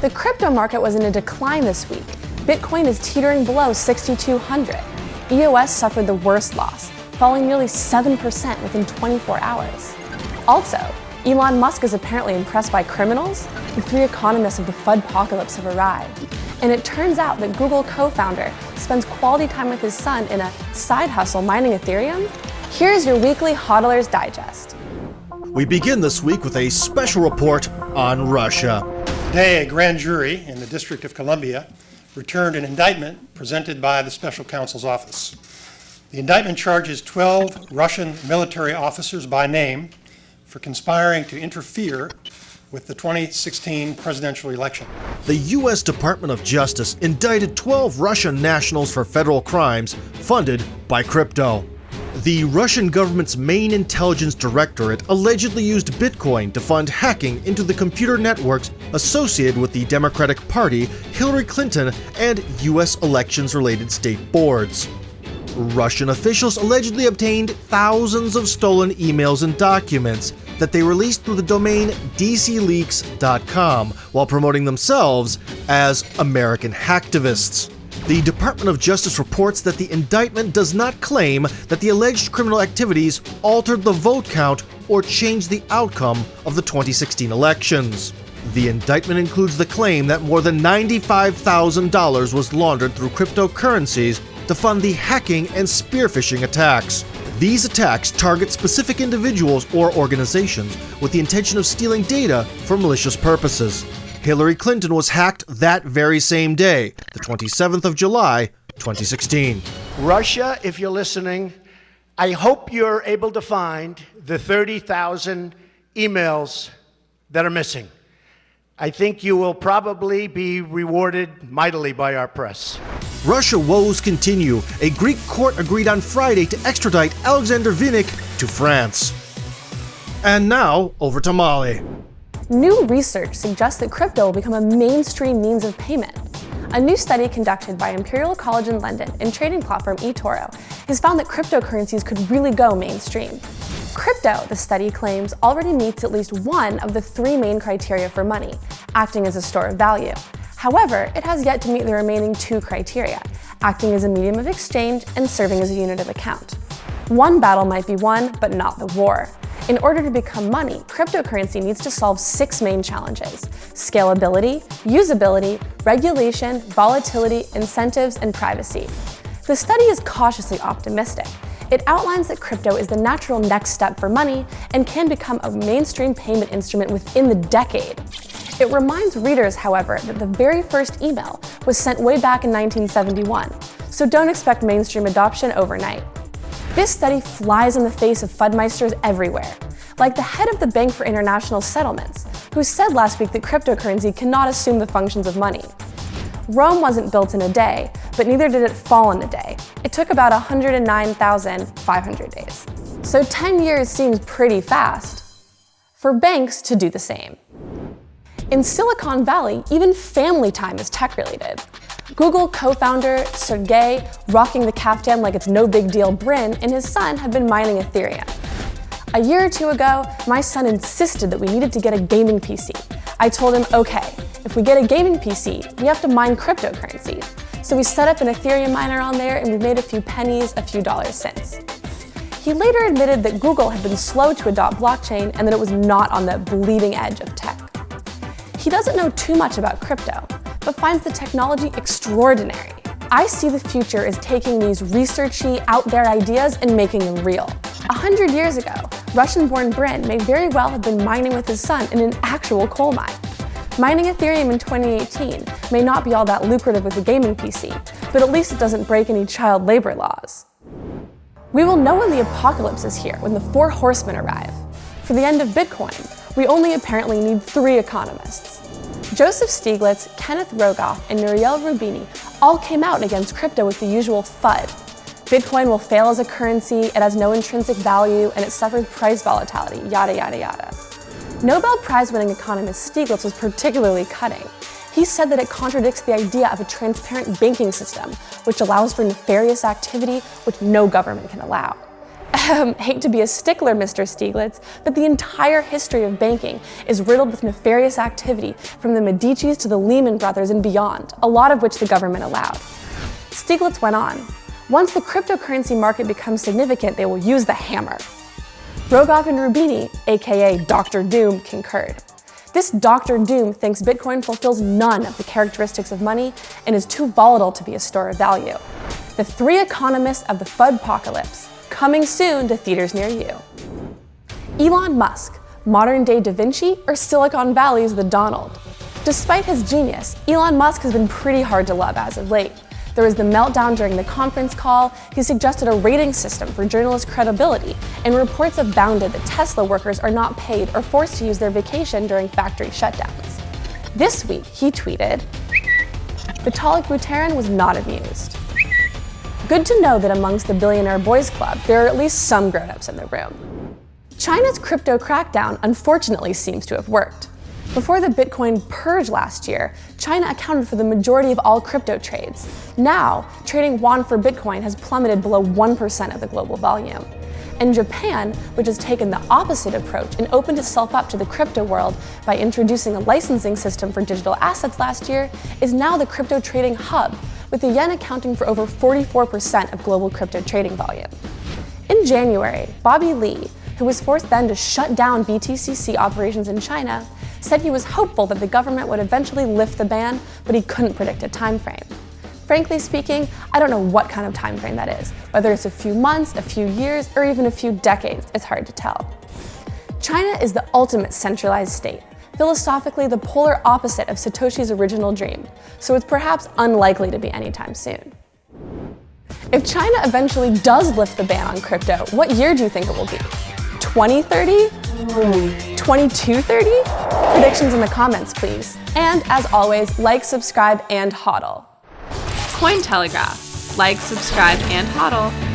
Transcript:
The crypto market was in a decline this week. Bitcoin is teetering below 6,200. EOS suffered the worst loss, falling nearly 7% within 24 hours. Also, Elon Musk is apparently impressed by criminals. The three economists of the FUD apocalypse have arrived. And it turns out that Google co-founder spends quality time with his son in a side hustle mining Ethereum. Here's your weekly HODLers Digest. We begin this week with a special report on Russia. Today, a grand jury in the District of Columbia returned an indictment presented by the Special Counsel's Office. The indictment charges 12 Russian military officers by name for conspiring to interfere with the 2016 presidential election. The U.S. Department of Justice indicted 12 Russian nationals for federal crimes funded by crypto. The Russian government's main intelligence directorate allegedly used Bitcoin to fund hacking into the computer networks associated with the Democratic Party, Hillary Clinton, and U.S. elections related state boards. Russian officials allegedly obtained thousands of stolen emails and documents that they released through the domain dcleaks.com while promoting themselves as American hacktivists. The Department of Justice reports that the indictment does not claim that the alleged criminal activities altered the vote count or changed the outcome of the 2016 elections. The indictment includes the claim that more than $95,000 was laundered through cryptocurrencies to fund the hacking and spear phishing attacks. These attacks target specific individuals or organizations with the intention of stealing data for malicious purposes. Hillary Clinton was hacked that very same day, the 27th of July, 2016. Russia, if you're listening, I hope you're able to find the 30,000 emails that are missing. I think you will probably be rewarded mightily by our press. Russia woes continue. A Greek court agreed on Friday to extradite Alexander Vinnik to France. And now, over to Molly. New research suggests that crypto will become a mainstream means of payment. A new study conducted by Imperial College in London and trading platform eToro has found that cryptocurrencies could really go mainstream. Crypto, the study claims, already meets at least one of the three main criteria for money, acting as a store of value. However, it has yet to meet the remaining two criteria, acting as a medium of exchange and serving as a unit of account. One battle might be won, but not the war. In order to become money, cryptocurrency needs to solve six main challenges. Scalability, usability, regulation, volatility, incentives, and privacy. The study is cautiously optimistic, it outlines that crypto is the natural next step for money and can become a mainstream payment instrument within the decade. It reminds readers, however, that the very first email was sent way back in 1971, so don't expect mainstream adoption overnight. This study flies in the face of FUDmeisters everywhere, like the head of the Bank for International Settlements, who said last week that cryptocurrency cannot assume the functions of money. Rome wasn't built in a day, but neither did it fall in a day. It took about 109,500 days. So 10 years seems pretty fast for banks to do the same. In Silicon Valley, even family time is tech-related. Google co-founder Sergey, rocking the caftan like it's no big deal Brin, and his son have been mining Ethereum. A year or two ago, my son insisted that we needed to get a gaming PC. I told him, okay, if we get a gaming PC, we have to mine cryptocurrency. So we set up an Ethereum miner on there and we've made a few pennies, a few dollars since. He later admitted that Google had been slow to adopt blockchain and that it was not on the bleeding edge of tech. He doesn't know too much about crypto, but finds the technology extraordinary. I see the future as taking these researchy, out there ideas and making them real. A hundred years ago, Russian-born Brin may very well have been mining with his son in an actual coal mine. Mining Ethereum in 2018 may not be all that lucrative with a gaming PC, but at least it doesn't break any child labor laws. We will know when the apocalypse is here, when the four horsemen arrive. For the end of Bitcoin, we only apparently need three economists. Joseph Stiglitz, Kenneth Rogoff, and Nouriel Roubini all came out against crypto with the usual FUD. Bitcoin will fail as a currency, it has no intrinsic value, and it suffers price volatility, yada yada yada. Nobel Prize-winning economist Stiglitz was particularly cutting. He said that it contradicts the idea of a transparent banking system, which allows for nefarious activity which no government can allow. Um, hate to be a stickler, Mr. Stiglitz, but the entire history of banking is riddled with nefarious activity from the Medicis to the Lehman Brothers and beyond, a lot of which the government allowed. Stiglitz went on. Once the cryptocurrency market becomes significant, they will use the hammer. Rogoff and Roubini, aka Dr. Doom, concurred. This Dr. Doom thinks Bitcoin fulfills none of the characteristics of money and is too volatile to be a store of value. The three economists of the FUDpocalypse, coming soon to theaters near you. Elon Musk, modern day Da Vinci, or Silicon Valley's the Donald? Despite his genius, Elon Musk has been pretty hard to love as of late. There was the meltdown during the conference call, he suggested a rating system for journalist credibility, and reports abounded that Tesla workers are not paid or forced to use their vacation during factory shutdowns. This week, he tweeted, Vitalik Buterin was not amused. Good to know that amongst the Billionaire Boys Club, there are at least some grown-ups in the room. China's crypto crackdown unfortunately seems to have worked. Before the Bitcoin purge last year, China accounted for the majority of all crypto trades. Now, trading yuan for Bitcoin has plummeted below 1% of the global volume. And Japan, which has taken the opposite approach and opened itself up to the crypto world by introducing a licensing system for digital assets last year, is now the crypto trading hub, with the yen accounting for over 44% of global crypto trading volume. In January, Bobby Lee, who was forced then to shut down BTCC operations in China, said he was hopeful that the government would eventually lift the ban, but he couldn't predict a time frame. Frankly speaking, I don't know what kind of time frame that is. Whether it's a few months, a few years, or even a few decades, it's hard to tell. China is the ultimate centralized state, philosophically the polar opposite of Satoshi's original dream, so it's perhaps unlikely to be anytime soon. If China eventually does lift the ban on crypto, what year do you think it will be? 2030? 2230? Predictions in the comments, please. And as always, like, subscribe, and hodl. Cointelegraph. Like, subscribe, and hodl.